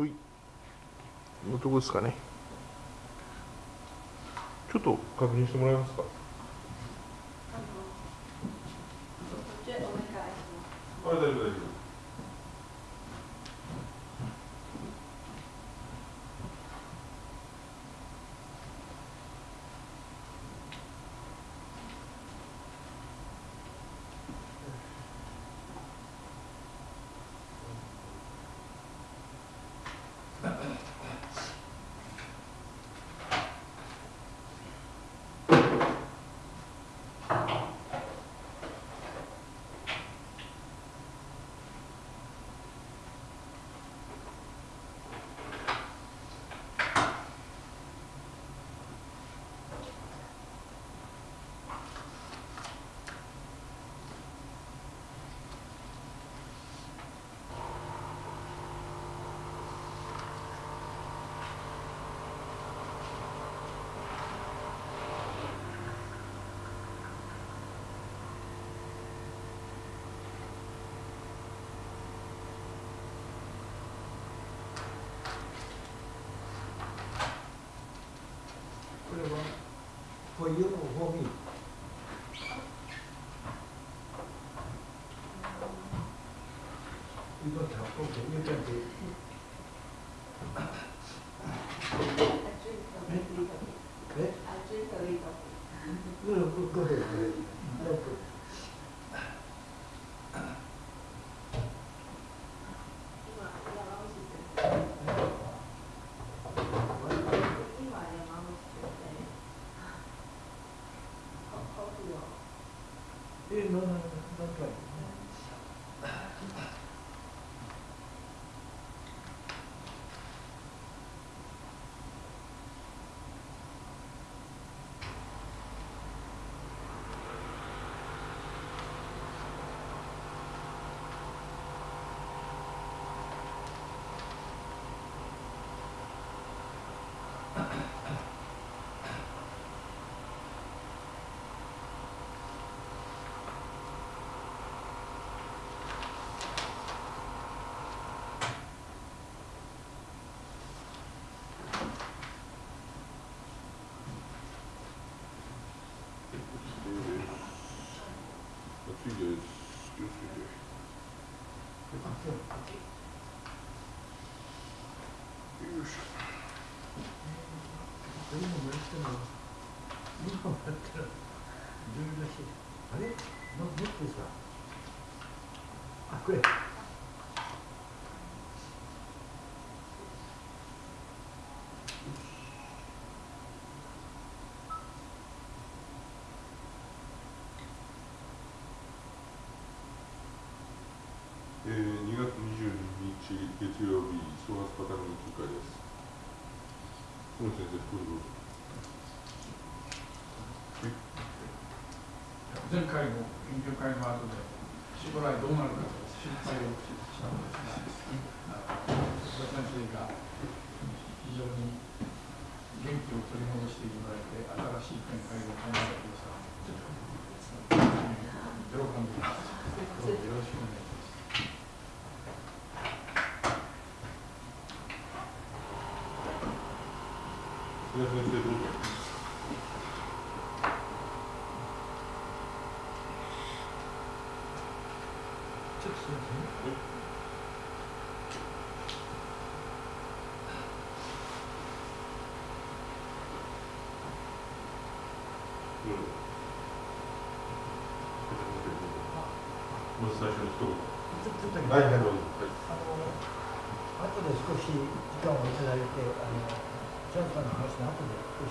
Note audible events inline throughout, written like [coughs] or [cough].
ほい。のとこですかね。ちょっと確認してもらえますか？あ大丈夫大丈夫 foi eu, Romi. do plus de ce que je veux. C'est parti. Allez, donc, ça. Ah, quoi? 日月曜日総発パターンの休会です小野先生どうぞ前回の研究会の後で将来どうなるかと心配をしたんですが、須田先生が非常に元気を取り戻していただいて、新しい展開を考えてください。喜んでいます。どうぞよろしくお願いします。須田先生どうぞちょ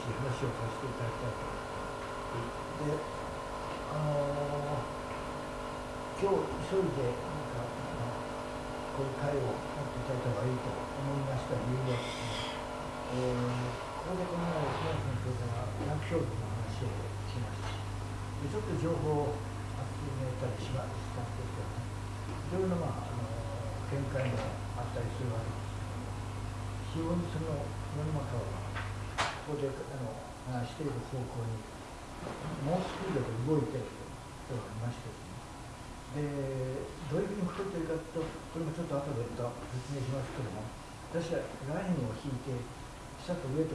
で少し話をさせていただきたいと思いますであの今日急いでなんかあこういう会を持っていただいた方がいいと思いました理由はですね、えーここでこの前須田先生が薬商品の話をしましたでちょっと情報を集めたりしましたんです。けどねいろいろな、まあ、あの見解もあったりするわけですけど非常にその世の中はここであの話している方向に猛スピードで動いているということがありましてですね。でどういうふうに動いているかというとこれもちょっと後で説明しますけども私はラインを引いて下と上と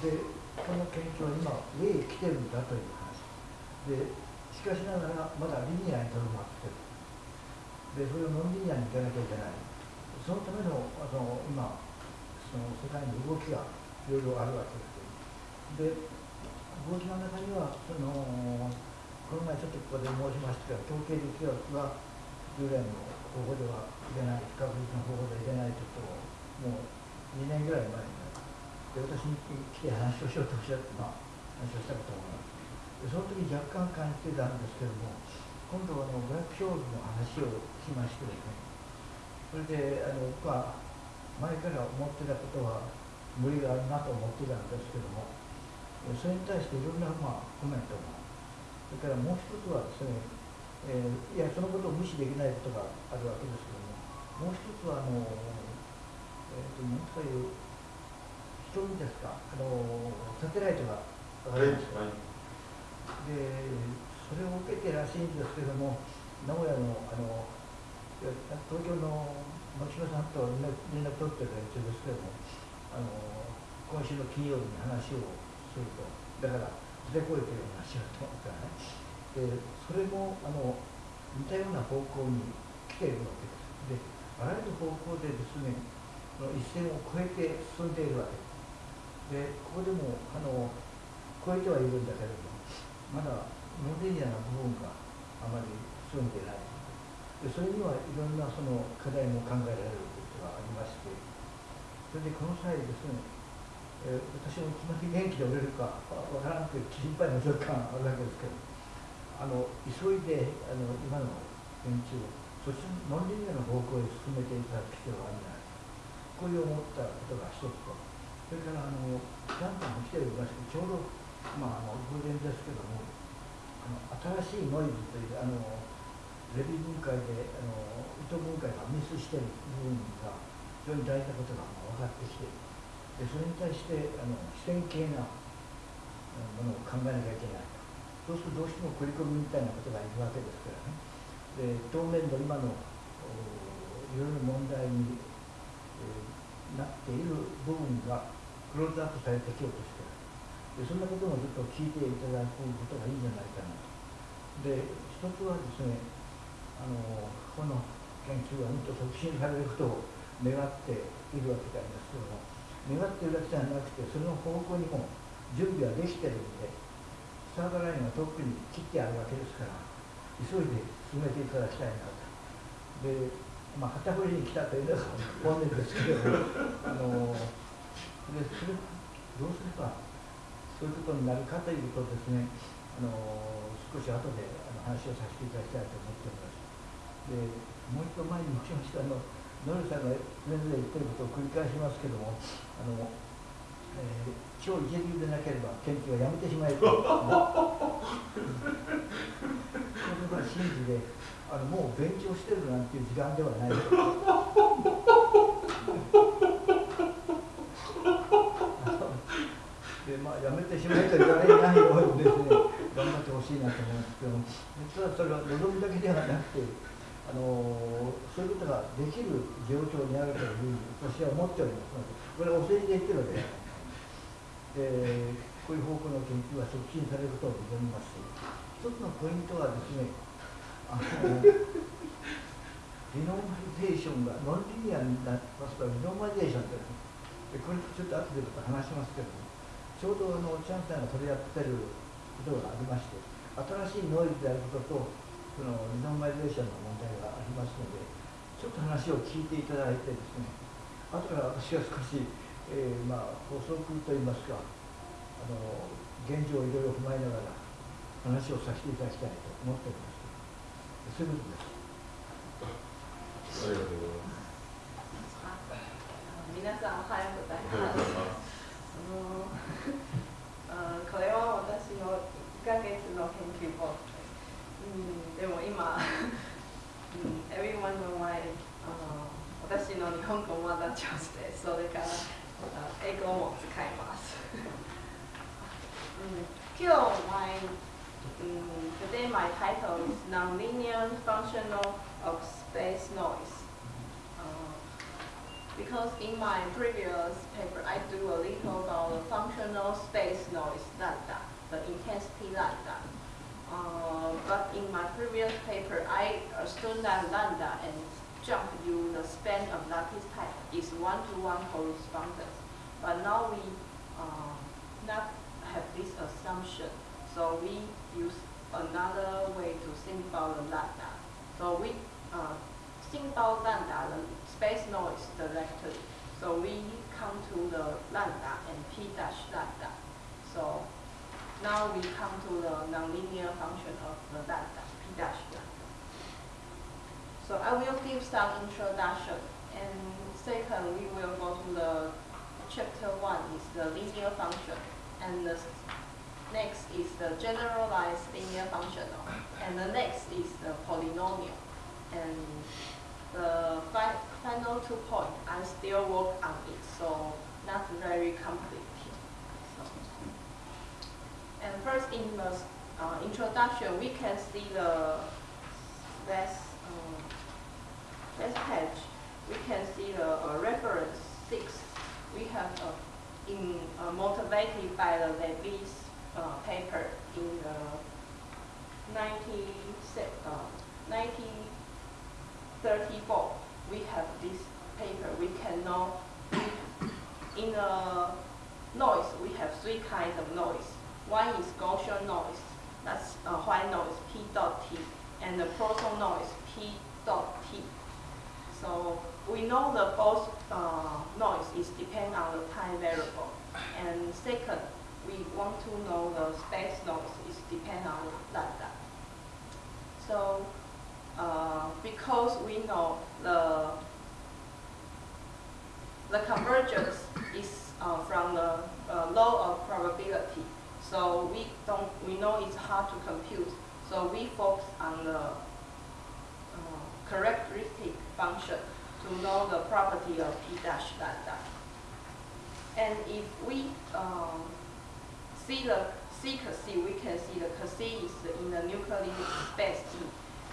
でこの研究は今上へ来てるんだという話でしかしながらまだリニアにとどまってるでそれをノンリニアに行かなきゃいけない。そのためのあの今その世界の動きがろいろあるわけですで動きの中にはそのこの前ちょっとここで申しましたが統計力学は従来の方法では入れない不確実な方法では入れないということをもう2年ぐらい前にで私に来て話をしようとおっしゃって、まあ、話をしたことがでその時若干感じてたんですけども今度はあのブラックショールの話をしましてですねそれであの僕は前から思ってたことは無理があるなと思ってたんですけどもそれに対していろんな、まあ、コメントが。それからもう一つはですね、えー、いやそのことを無視できないことがあるわけですけどももう一つはあの、えーと、何という人にですかあのサテライトが上がりました、はいでそれを受けてらしいんですけども名古屋のあの東京の牧島さんと連絡取ってる連中ですけどもあの今週の金曜日に話をするとだから出こいてるよう話だと思ったらねでそれもあの似たような方向に来ているわけです。であらゆる方向でですねの一線を越えて進んでいるわけ。ですでここでもあの越えてはいるんだけれどもまだノデリアな部分があまり進んでいない。でそれにはいろんなその課題も考えられることがありましてそれでこの際ですね、えー、私もいきなり元気で折れるかわからなくて心配な若干あるわけですけどあの急いであの今の研究をそしてノンリニアの方向へ進めていただく必要があるんじゃないか。こういう思ったことが一つと。それからあのジャンプも来ておりましてちょうどまあ、あの偶然ですけどもあの新しいノイズというあのレビュー分解であの糸分解がミスしている部分が非常に大事なことが分かってきてでそれに対してあの視線系なものを考えなきゃいけないと。そうするとどうしても繰り込みみたいなことがいるわけですからね。で当面の今のいろいろ問題に、えー、なっている部分がクローズアップされてきようとしてる。でそんなこともちょっと聞いていただくことがいいんじゃないかなと。で一つはですねあのこの研究がもっと促進されることを願っているわけなんですけども願っているだけじゃなくてその方向にも準備はできてるんでスタートラインはとっくに切ってあるわけですから急いで進めていただきたいなと。でまあ、旗振りに来たというのが本音ですけども [laughs] あのでそれどうすればそういうことになるかということですね、あの少し後であの話をさせていただきたいと思っております。でもう一度前に申しましたあのノルさんがそれぞれ言ってることを繰り返しますけども、あのえー、超一流でなければ研究はやめてしまえと、[laughs] ね、ことは真理であのもう勉強してるなんていう時間ではない。[laughs] やめてしまえと言われないようにですね頑張ってほしいなと思うんですけど実はそれは望みだけではなくてあのそういうことができる状況にあるというふうに私は思っておりますのでこれはお世辞で言ってるわけでこういう方向の研究は促進されることを望みます。し一つのポイントはですねあのリノーマリゼーションがノンリニアになりますとリノーマリゼーションというこれちょっと後でまた話しますけどもちょうどあのチャンさんが取り合ってることがありまして新しいノイズであることとそのリノマイゼーションの問題がありますのでちょっと話を聞いていただいてですね後から私は少し、えー、まあ補足といいますかあの現状をいろいろ踏まえながら話をさせていただきたいと思っております。そういうことです。ありがとうございます。皆さんおはようござい。ますあの [laughs] これは私の1ヶ月の研究本、うん、でも今、うん、everyone know my あの私の日本語まだ上手でそれから英語も使います、うん、今日 [laughs] my um, today my title is Nonlinear Functional of Space Noise、uh, because in my previous paper, I do a little about the functional space noise lambda, the intensity lambda. Uh, but in my previous paper, I assumed that lambda and jump you the span of lattice type is one-to-one correspondence. But now we uh, not have this assumption, so we use another way to think about the lambda. So we uh, think about lambda, the space noise directly. So we come to the lambda and p dash lambda. So now we come to the nonlinear function of the lambda, p dash lambda. So I will give some introduction. And second, we will go to the chapter one is the linear function. And the next is the generalized linear functional. And the next is the polynomial. And the fi final two points, I still work on it, so not very complicated. And first in the uh, introduction, we can see the last, last page. We can see the uh, reference 6. We have uh, in uh, motivated by the Levy's uh, paper in the 90, uh, 1934. We have this paper. We can know in the noise, we have three kinds of noise. One is Gaussian noise, that's uh, white noise, P dot T, and the Poisson noise, P dot T. So we know the both uh, noise is depend on the time variable. And second, we want to know the space noise is depend on lambda. So uh, because we know the the convergence is uh, from the uh, law of probability. So we don't we know it's hard to compute. So we focus on the uh, characteristic function to know the property of p dash lambda. And if we um, see the C, we can see the C is in the nuclear space T,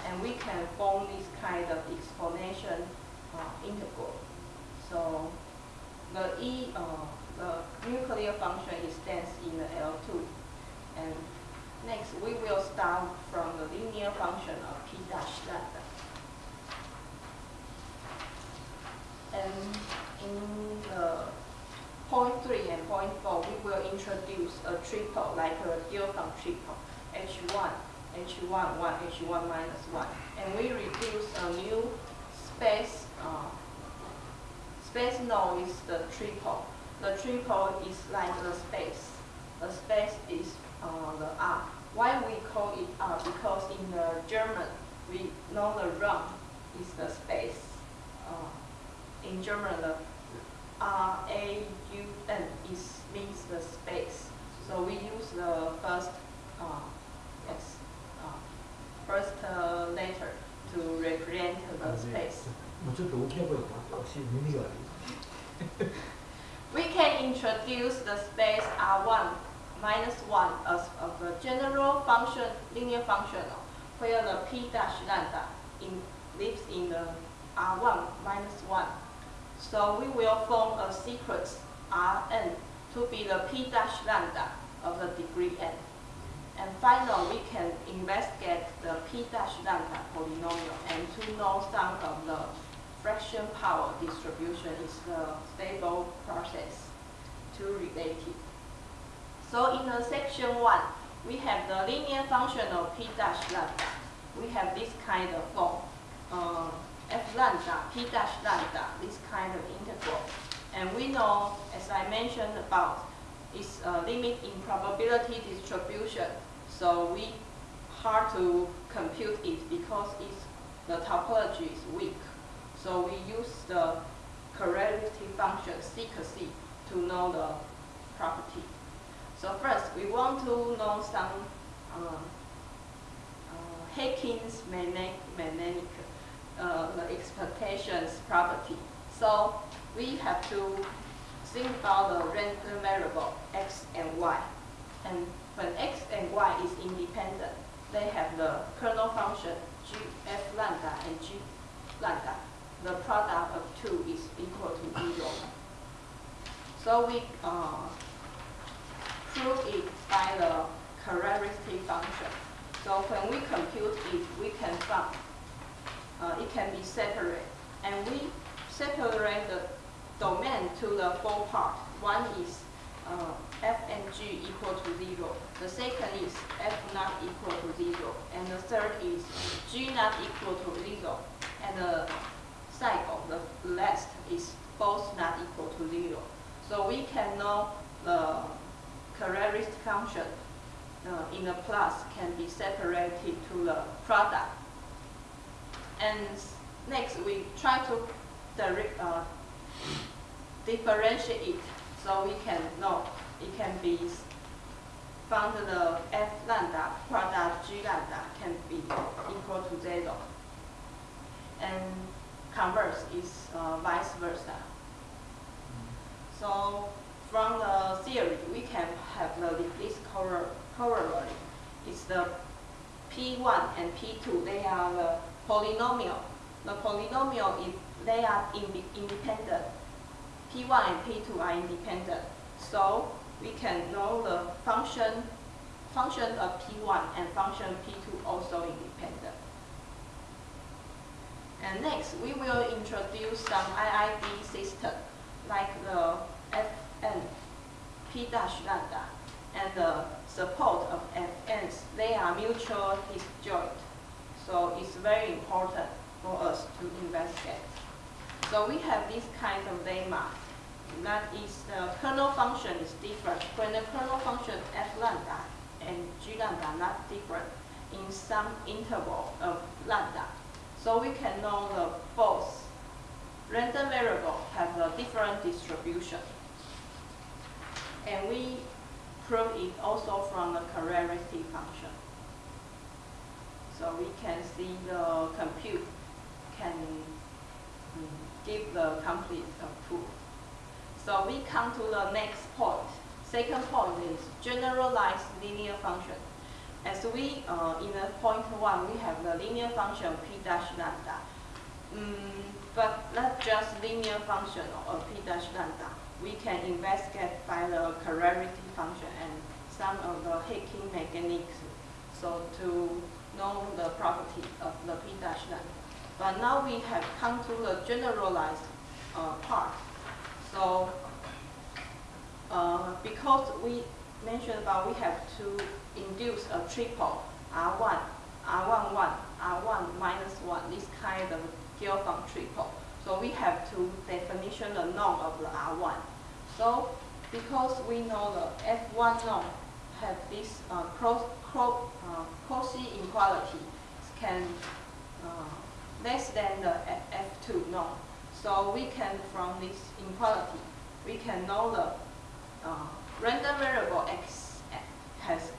and we can form this kind of explanation uh, integral. So the E, uh, the nuclear function is dense in the L2. And next, we will start from the linear function of P dash lambda. And in the point three and point four, we will introduce a triple, like a Diophant triple, H1, H1, 1, H1 minus 1. And we reduce a new space, uh, space noise, the triple. The triple is like a space. The space is uh, the R. Why we call it R? Because in the German, we know the Raum is the space. Uh, in German, the R A U N is means the space. So we use the first uh, yes uh, first uh, letter to represent the space. [laughs] introduce the space R1 minus 1 as of a general function, linear functional, where the p dash lambda in, lives in the R1 minus 1. So we will form a sequence Rn to be the p dash lambda of the degree n. And finally, we can investigate the p dash lambda polynomial and to know some of the fraction power distribution is the stable process to relate it. So in the section one, we have the linear function of p dash lambda. We have this kind of form. Uh, f lambda, p dash lambda, this kind of integral. And we know, as I mentioned about, it's a limit in probability distribution. So we hard to compute it because it's, the topology is weak. So we use the correlative function C C to know the property. So first, we want to know some uh, uh, magnetic uh, the expectations property. So we have to think about the random variable x and y. And when x and y is independent, they have the kernel function g f lambda and g lambda. The product of two is equal to So we uh, prove it by the characteristic function. So when we compute it, we can find uh, it can be separate. And we separate the domain to the four parts. One is uh, f and g equal to 0. The second is f not equal to 0. And the third is g not equal to 0. And the side of the last is both not equal to 0. So we can know the characteristic function uh, in the plus can be separated to the product. And next we try to direct, uh, differentiate it so we can know it can be found the f lambda product g lambda can be equal to zero. And converse is uh, vice versa. So from the theory, we can have the this corollary. It's the P1 and P2, they are the polynomial. The polynomial, if they are in independent, P1 and P2 are independent. So we can know the function, function of P1 and function P2 also independent. And next, we will introduce some IID system like the Fn, P dash lambda, and the support of Fn's. They are mutual disjoint. So it's very important for us to investigate. So we have this kind of lemma. That is the kernel function is different. When the kernel function f lambda and g lambda not different in some interval of lambda. So we can know the both random variable have a different distribution. And we prove it also from the characteristic function. So we can see the compute can give the complete proof. So we come to the next point. Second point is generalized linear function. As we, uh, in the point one, we have the linear function p dash lambda. Mm, but not just linear function of p dash lambda. We can investigate by the characteristic function and some of the hacking mechanics so to know the property of the p dash lambda. But now we have come to the generalized uh, part. So uh, because we mentioned about we have to induce a triple R1, R11, R1 minus 1, this kind of Gelfand triple. So we have to definition the norm of the R1. So because we know the F1 norm have this uh, cross, cross, uh, inequality can uh, less than the F2 norm. So we can, from this inequality, we can know the uh, random variable x has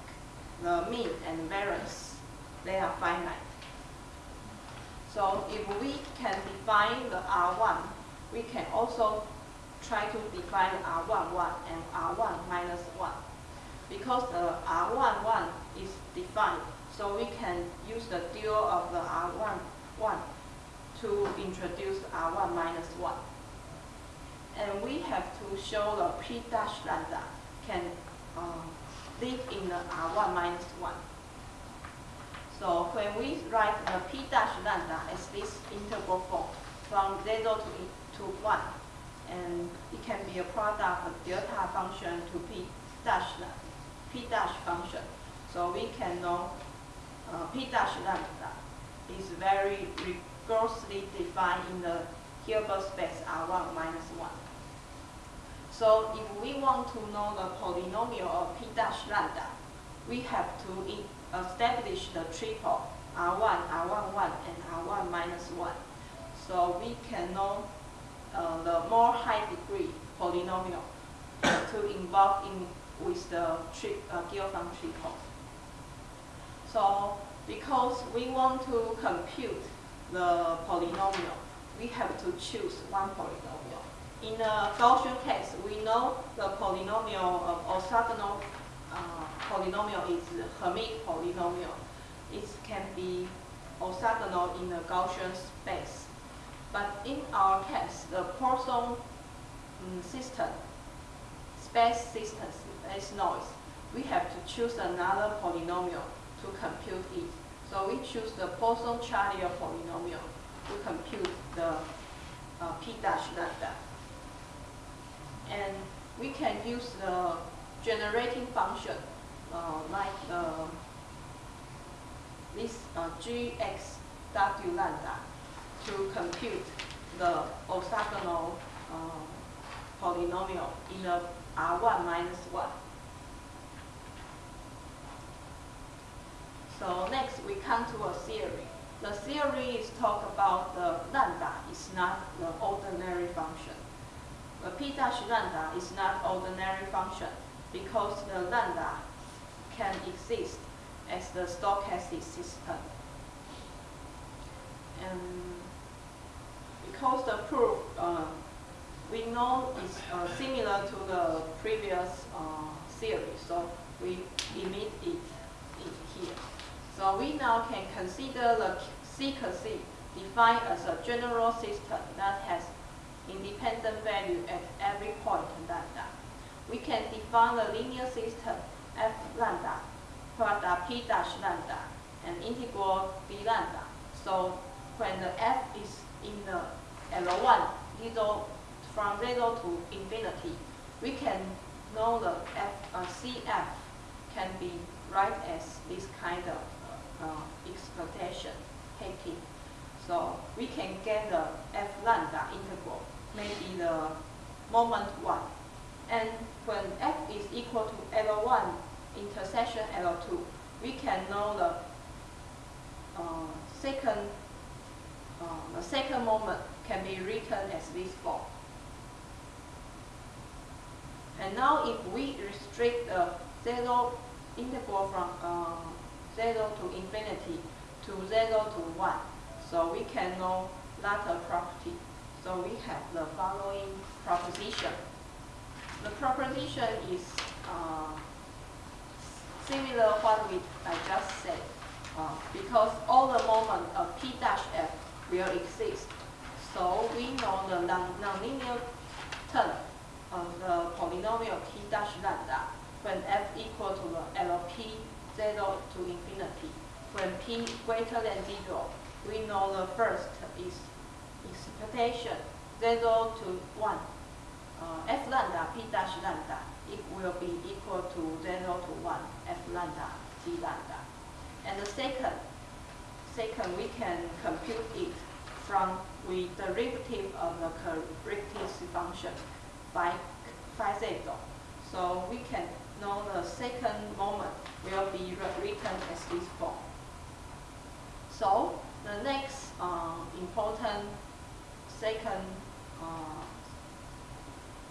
the mean and variance. They are finite. So if we can define the R1, we can also try to define R11 and R1 minus 1. Because the R11 is defined, so we can use the dual of the R1 1 to introduce R1 minus 1. And we have to show the P dash lambda can um, live in the R1 minus 1. So when we write the p dash lambda as this integral form from 0 to, to 1, and it can be a product of delta function to p dash lambda, p dash function. So we can know uh, p dash lambda is very rigorously defined in the Hilbert space R1 minus 1. So if we want to know the polynomial of p dash lambda, we have to establish the triple R1, R11, and R1 minus 1. So we can know uh, the more high degree polynomial [coughs] to involve in with the tri uh, Gelfand triple. So because we want to compute the polynomial, we have to choose one polynomial. In the Gaussian case, we know the polynomial of orthogonal uh, polynomial is Hermite polynomial. It can be orthogonal in the Gaussian space. But in our case, the Poisson um, system space system, space noise, we have to choose another polynomial to compute it. So we choose the Poisson-Charlier polynomial to compute the uh, p dash lambda. And we can use the generating function uh, like the, this uh, gxw lambda to compute the orthogonal uh, polynomial in the R1 minus 1. So next we come to a theory. The theory is talk about the lambda is not the ordinary function. The p dash lambda is not ordinary function because the lambda can exist as the stochastic system. And because the proof uh, we know is uh, similar to the previous uh, theory, so we emit it, it here. So we now can consider the CC defined as a general system that has independent value at every point lambda. We can define the linear system f lambda product p dash lambda and integral d lambda. So when the f is in the L1, zero, from 0 to infinity, we can know the f, uh, CF can be write as this kind of uh, exploitation taking. So we can get the f lambda integral, maybe the moment 1. And when f is equal to L1 intersection L2, we can know the uh, second uh, the second moment can be written as this form. And now if we restrict the zero integral from uh, 0 to infinity to 0 to 1, so we can know latter property. So we have the following proposition. The proposition is uh, similar what we I just said, uh, because all the moment of p dash f will exist. So we know the nonlinear term of the polynomial p dash lambda when f equal to the LP 0 to infinity. When p greater than 0, we know the first is expectation 0 to 1. Uh, f lambda p dash lambda it will be equal to 0 to 1 f lambda d lambda. And the second, second we can compute it from the derivative of the corrective function by phi zero. So we can know the second moment will be written as this form. So the next uh, important second uh,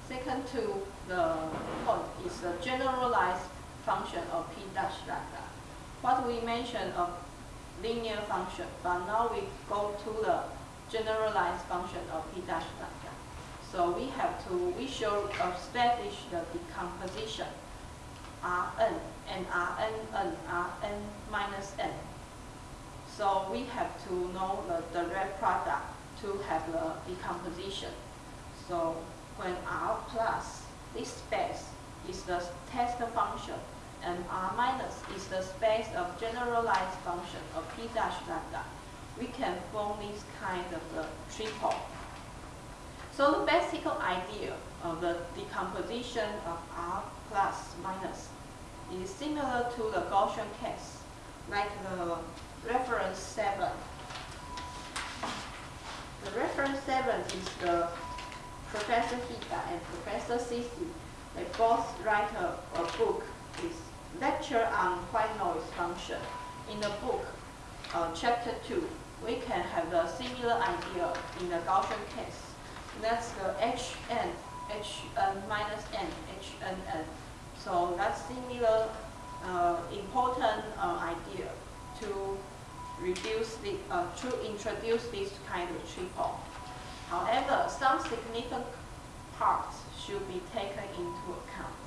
second to the point is the generalized function of p dash lambda. What we mentioned of linear function, but now we go to the generalized function of p dash lambda. So we have to, we should establish the decomposition Rn and Rn n, Rn minus n. So we have to know the direct product to have the decomposition. So when R plus, this space is the test function, and R minus is the space of generalized function of P dash lambda, we can form this kind of the triple. So the basic idea of the decomposition of R plus minus is similar to the Gaussian case, like the reference 7. The reference 7 is the Professor Hida and Professor Si Si, they both write a, a book with lecture on white noise function. In the book, uh, chapter 2, we can have a similar idea in the Gaussian case. That's the hn, hn minus n, hnn. So that's similar uh, important uh, idea to reduce the, uh, to introduce this kind of triple. However, some significant parts should be taken into account.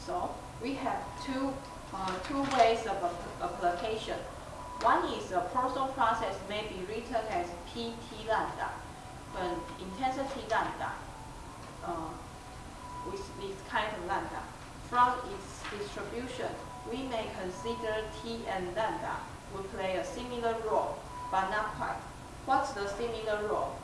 So we have two, uh, two ways of application. One is a Poisson process may be written as PT lambda, when intensity lambda uh, with this kind of lambda. From its distribution, we may consider T and lambda will play a similar role, but not quite. What's the similar role?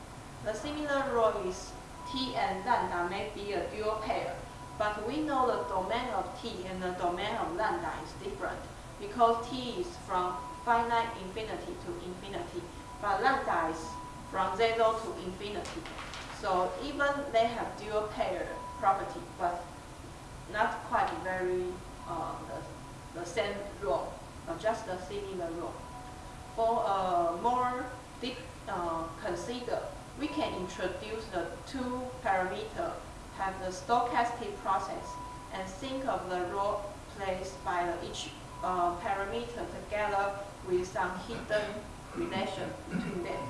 The similar role is T and lambda may be a dual pair, but we know the domain of T and the domain of lambda is different because T is from finite infinity to infinity, but lambda is from zero to infinity. So even they have dual pair property, but not quite very uh, the, the same role, uh, just a similar role. For a more deep uh, consider, we can introduce the two parameter, have the stochastic process, and think of the role played by each uh, parameter together with some hidden relation between them.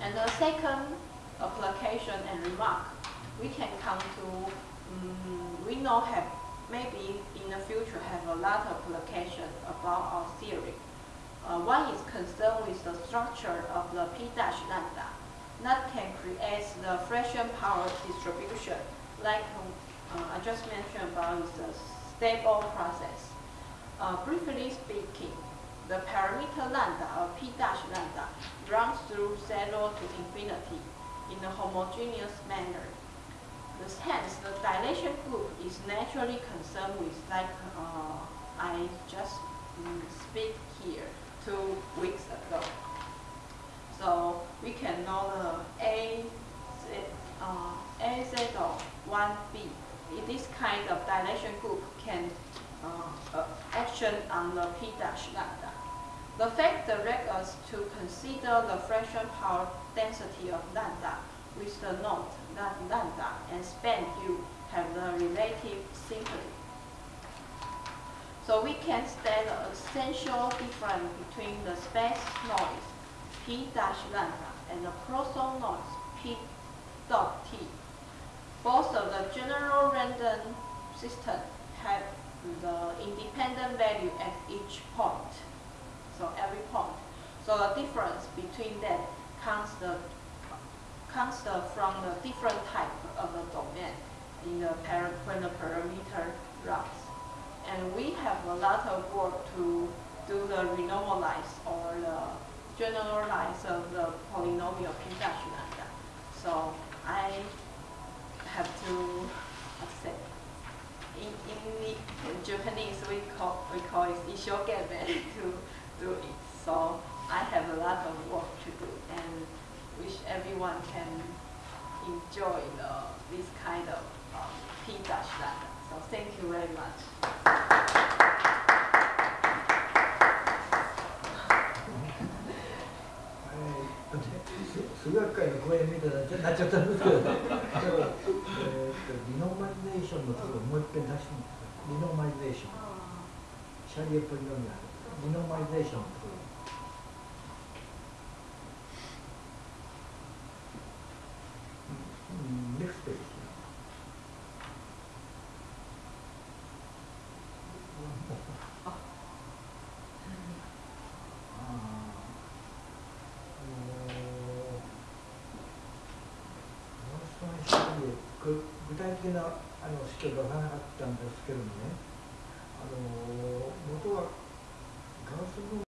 And the second application and remark, we can come to, um, we know have, maybe in the future have a lot of application about our theory. Uh, one is concerned with the structure of the P dash lambda that can create the fraction power distribution like uh, I just mentioned about the stable process. Uh, briefly speaking, the parameter lambda or P dash lambda runs through zero to infinity in a homogeneous manner. Hence, the dilation group is naturally concerned with, like uh, I just mm, speak here two weeks ago. So we can know the A, uh, A, Z, 1B. This kind of dilation group can uh, uh, action on the P dash lambda. The fact directs us to consider the fraction power density of lambda with the note that lambda and span u have the relative symmetry. So we can state the essential difference between the space noise P dash lambda and the Poisson noise P dot T. Both of the general random system have the independent value at each point. So every point. So the difference between them comes the comes the, from the different type of the domain in the when the parameter runs. And we have a lot of work to do the renormalize or the generalize of the polynomial P dash lambda. So I have to, say, in, in, in Japanese we call we call it ishogeme [laughs] to do it. So I have a lot of work to do and wish everyone can enjoy the, this kind of um, P dash lambda. So thank you very much. 数学会の講演みたいななっちゃったんですけど、えー、とリノーマリゼーションのところもう一遍出してみてリノーマリゼーション。シャリエポリノミアリノーマリゼーションのところうん、ネクストページこれ具体的なあの指標出さなかったんですけどもね。あの元はガラスの